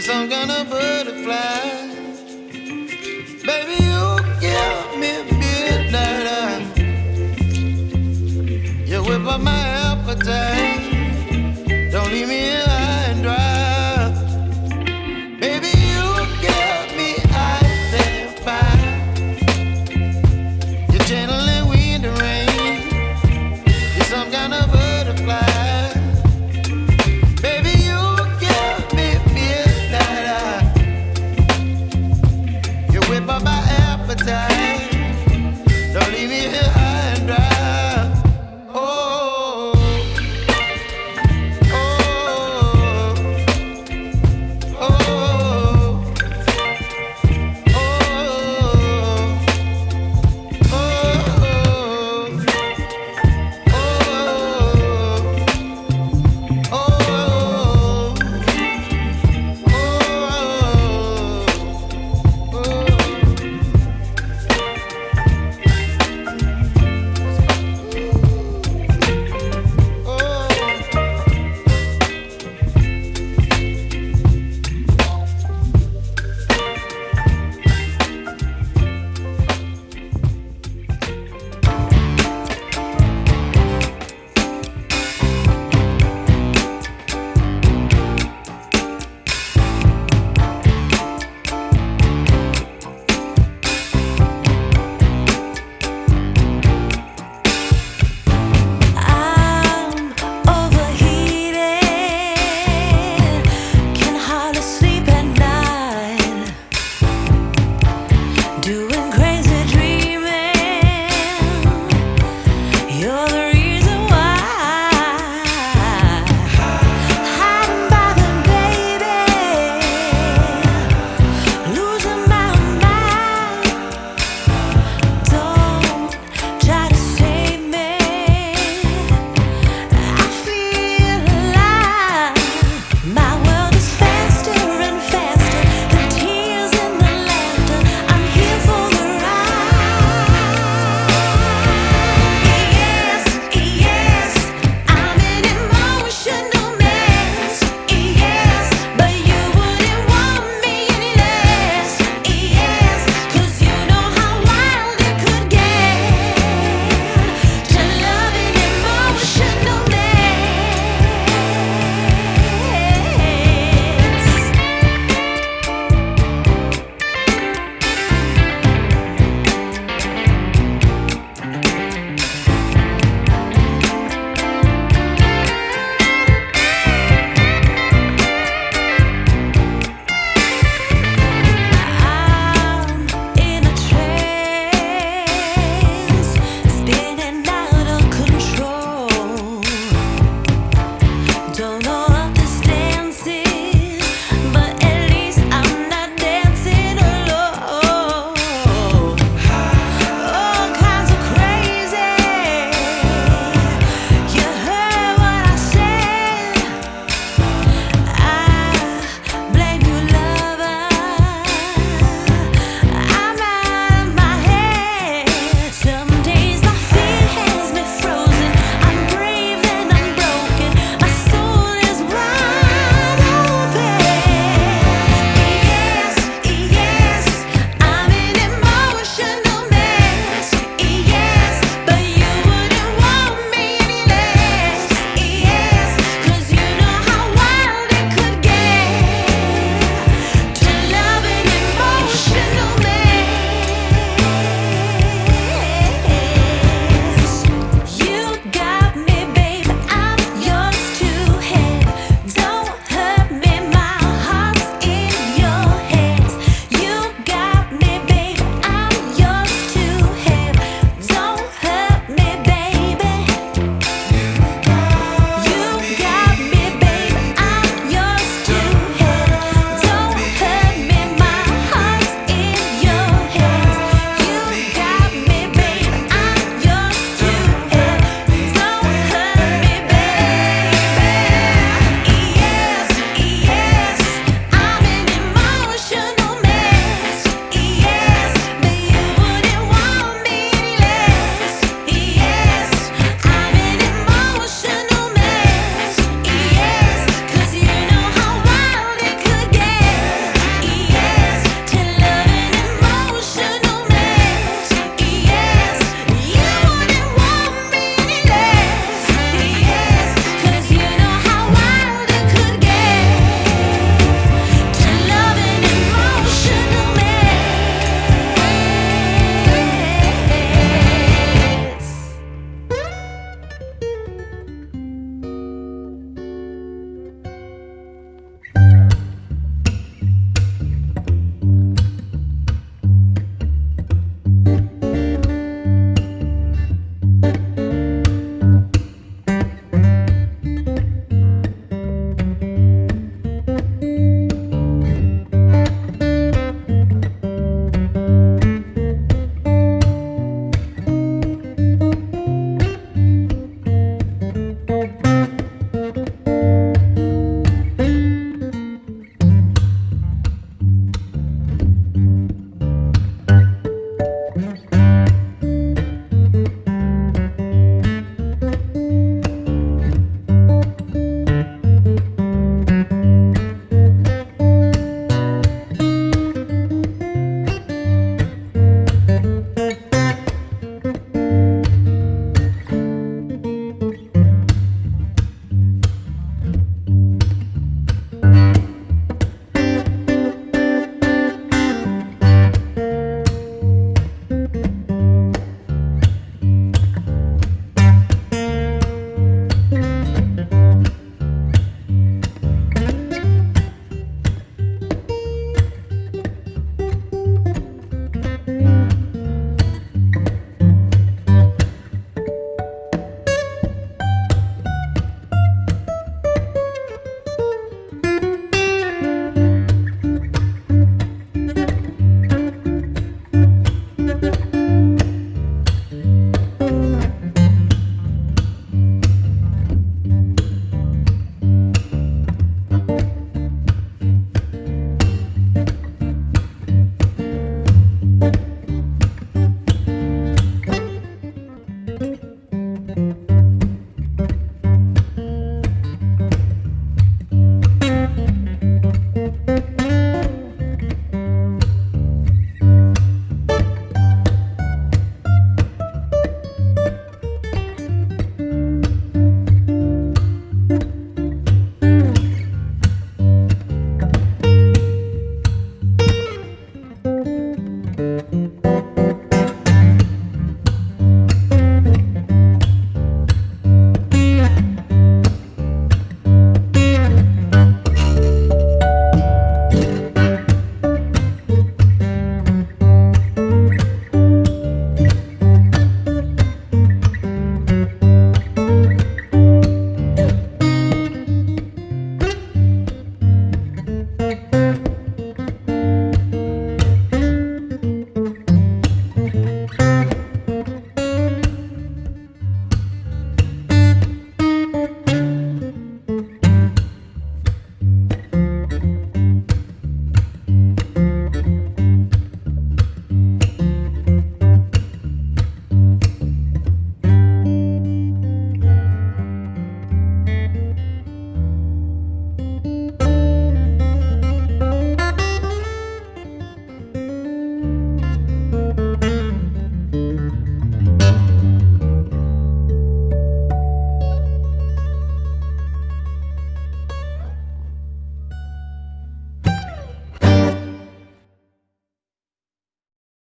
you're some kind of butterfly. Baby, you give me midnight. You whip up my appetite. Don't leave me